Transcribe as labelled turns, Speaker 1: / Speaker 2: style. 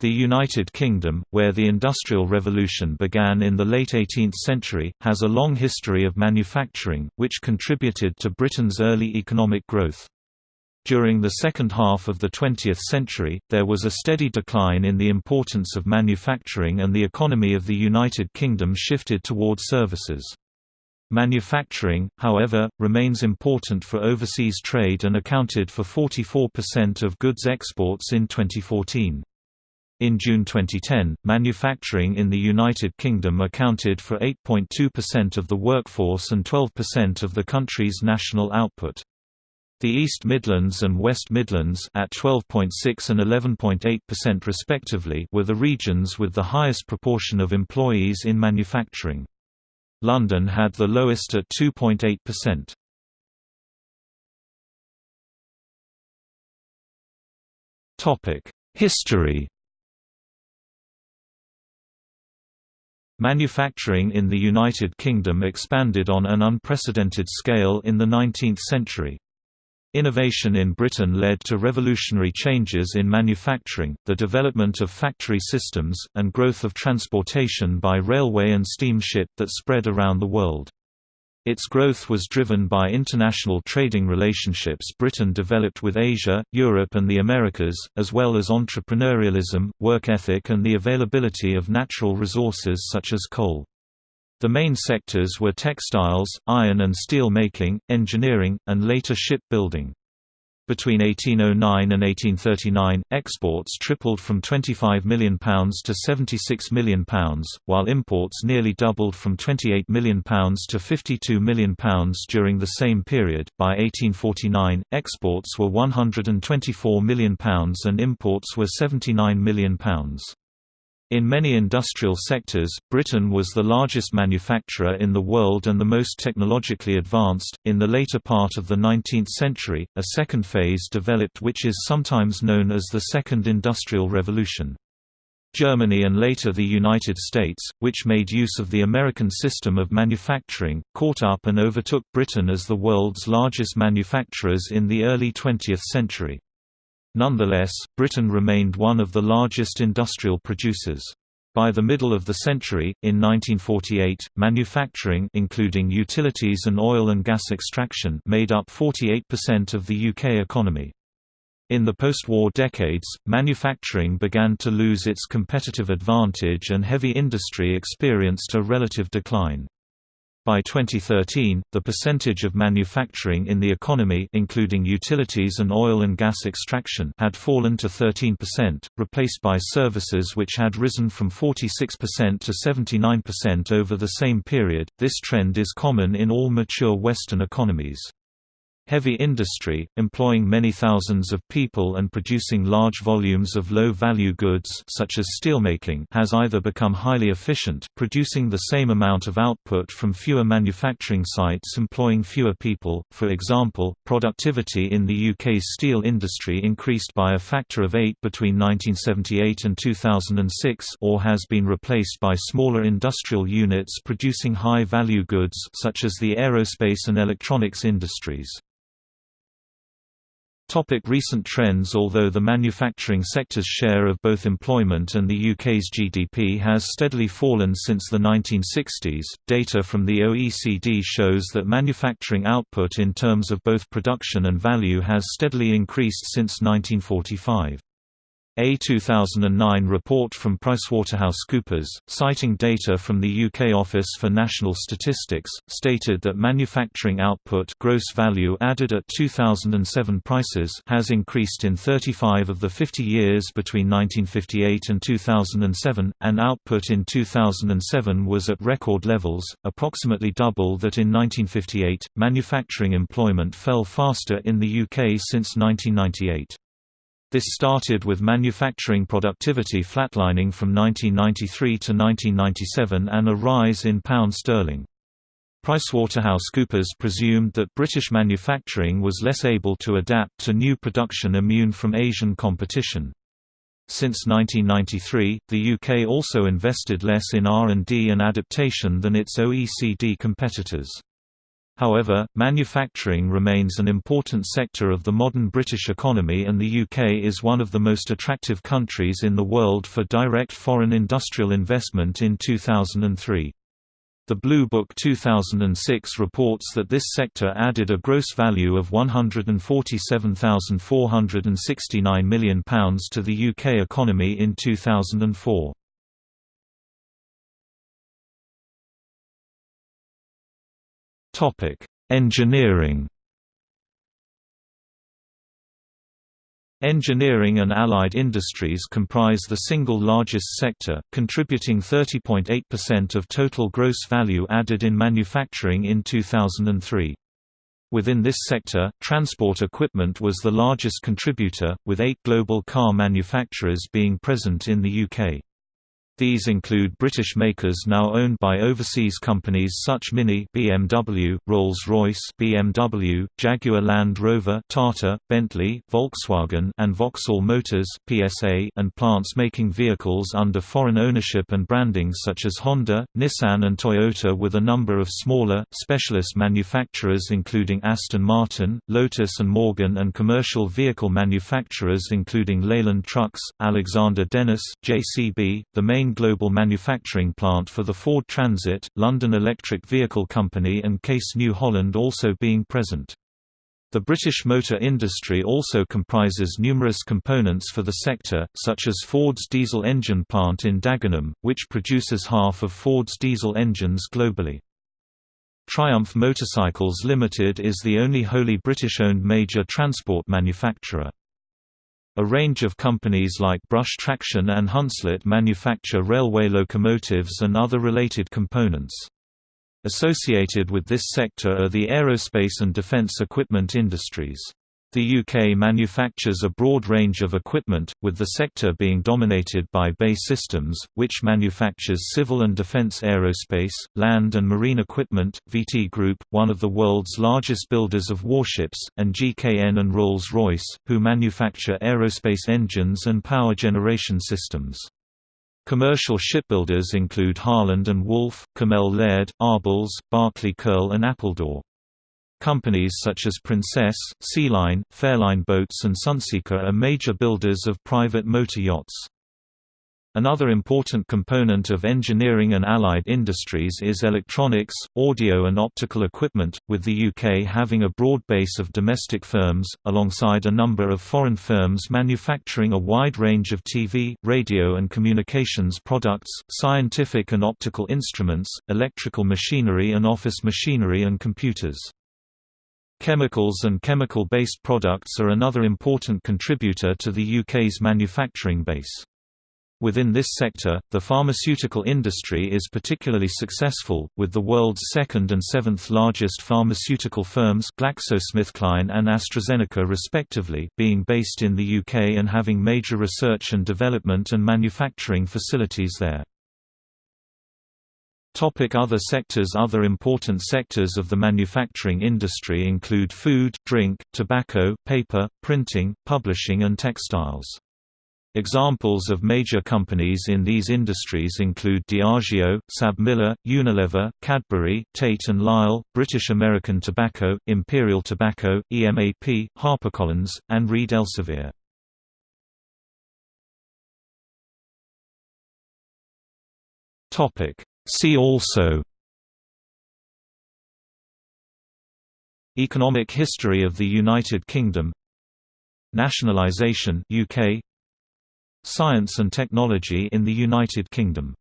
Speaker 1: The United Kingdom, where the Industrial Revolution began in the late 18th century, has a long history of manufacturing, which contributed to Britain's early economic growth. During the second half of the 20th century, there was a steady decline in the importance of manufacturing and the economy of the United Kingdom shifted toward services. Manufacturing, however, remains important for overseas trade and accounted for 44% of goods exports in 2014. In June 2010, manufacturing in the United Kingdom accounted for 8.2% of the workforce and 12% of the country's national output. The East Midlands and West Midlands at 12.6 and 11.8% respectively were the regions with the highest proportion of employees in manufacturing. London had the lowest at 2.8%. Topic: History Manufacturing in the United Kingdom expanded on an unprecedented scale in the 19th century. Innovation in Britain led to revolutionary changes in manufacturing, the development of factory systems, and growth of transportation by railway and steamship that spread around the world. Its growth was driven by international trading relationships Britain developed with Asia, Europe and the Americas, as well as entrepreneurialism, work ethic and the availability of natural resources such as coal. The main sectors were textiles, iron and steel making, engineering, and later shipbuilding. Between 1809 and 1839, exports tripled from £25 million to £76 million, while imports nearly doubled from £28 million to £52 million during the same period. By 1849, exports were £124 million and imports were £79 million. In many industrial sectors, Britain was the largest manufacturer in the world and the most technologically advanced. In the later part of the 19th century, a second phase developed which is sometimes known as the Second Industrial Revolution. Germany and later the United States, which made use of the American system of manufacturing, caught up and overtook Britain as the world's largest manufacturers in the early 20th century. Nonetheless, Britain remained one of the largest industrial producers. By the middle of the century, in 1948, manufacturing including utilities and oil and gas extraction made up 48% of the UK economy. In the post-war decades, manufacturing began to lose its competitive advantage and heavy industry experienced a relative decline. By 2013, the percentage of manufacturing in the economy including utilities and oil and gas extraction had fallen to 13%, replaced by services which had risen from 46% to 79% over the same period. This trend is common in all mature Western economies. Heavy industry, employing many thousands of people and producing large volumes of low-value goods such as steelmaking has either become highly efficient, producing the same amount of output from fewer manufacturing sites employing fewer people, for example, productivity in the UK's steel industry increased by a factor of 8 between 1978 and 2006 or has been replaced by smaller industrial units producing high-value goods such as the aerospace and electronics industries. Topic recent trends Although the manufacturing sector's share of both employment and the UK's GDP has steadily fallen since the 1960s, data from the OECD shows that manufacturing output in terms of both production and value has steadily increased since 1945. A 2009 report from PricewaterhouseCoopers, citing data from the UK Office for National Statistics, stated that manufacturing output gross value added at 2007 prices has increased in 35 of the 50 years between 1958 and 2007, and output in 2007 was at record levels, approximately double that in 1958. Manufacturing employment fell faster in the UK since 1998. This started with manufacturing productivity flatlining from 1993 to 1997 and a rise in pound sterling. PricewaterhouseCoopers presumed that British manufacturing was less able to adapt to new production immune from Asian competition. Since 1993, the UK also invested less in R&D and adaptation than its OECD competitors. However, manufacturing remains an important sector of the modern British economy and the UK is one of the most attractive countries in the world for direct foreign industrial investment in 2003. The Blue Book 2006 reports that this sector added a gross value of £147,469 million to the UK economy in 2004. Engineering Engineering and allied industries comprise the single largest sector, contributing 30.8% of total gross value added in manufacturing in 2003. Within this sector, transport equipment was the largest contributor, with eight global car manufacturers being present in the UK. These include British makers now owned by overseas companies such as Mini BMW, Rolls-Royce BMW, Jaguar Land Rover Tata, Bentley, Volkswagen and Vauxhall Motors PSA and plants making vehicles under foreign ownership and branding such as Honda, Nissan and Toyota with a number of smaller, specialist manufacturers including Aston Martin, Lotus and Morgan and commercial vehicle manufacturers including Leyland Trucks, Alexander Dennis, JCB, the main main global manufacturing plant for the Ford Transit, London Electric Vehicle Company and Case New Holland also being present. The British motor industry also comprises numerous components for the sector, such as Ford's diesel engine plant in Dagenham, which produces half of Ford's diesel engines globally. Triumph Motorcycles Limited is the only wholly British-owned major transport manufacturer. A range of companies like Brush Traction and Hunslet manufacture railway locomotives and other related components. Associated with this sector are the aerospace and defence equipment industries. The UK manufactures a broad range of equipment, with the sector being dominated by BAE Systems, which manufactures civil and defence aerospace, land and marine equipment, VT Group, one of the world's largest builders of warships, and GKN and Rolls-Royce, who manufacture aerospace engines and power generation systems. Commercial shipbuilders include Harland and Wolff, Cammell Laird, Arbels, Barclay Curle and Appledore. Companies such as Princess, Sealine, Fairline Boats and Sunseeker are major builders of private motor yachts. Another important component of engineering and allied industries is electronics, audio and optical equipment, with the UK having a broad base of domestic firms, alongside a number of foreign firms manufacturing a wide range of TV, radio and communications products, scientific and optical instruments, electrical machinery and office machinery and computers. Chemicals and chemical-based products are another important contributor to the UK's manufacturing base. Within this sector, the pharmaceutical industry is particularly successful, with the world's second and seventh largest pharmaceutical firms GlaxoSmithKline and AstraZeneca respectively being based in the UK and having major research and development and manufacturing facilities there. Topic other sectors Other important sectors of the manufacturing industry include food, drink, tobacco, paper, printing, publishing and textiles. Examples of major companies in these industries include Diageo, SABMiller, Unilever, Cadbury, Tate & Lyle, British American Tobacco, Imperial Tobacco, EMAP, HarperCollins, and Reed Elsevier. Topic See also Economic history of the United Kingdom Nationalisation UK Science and technology in the United Kingdom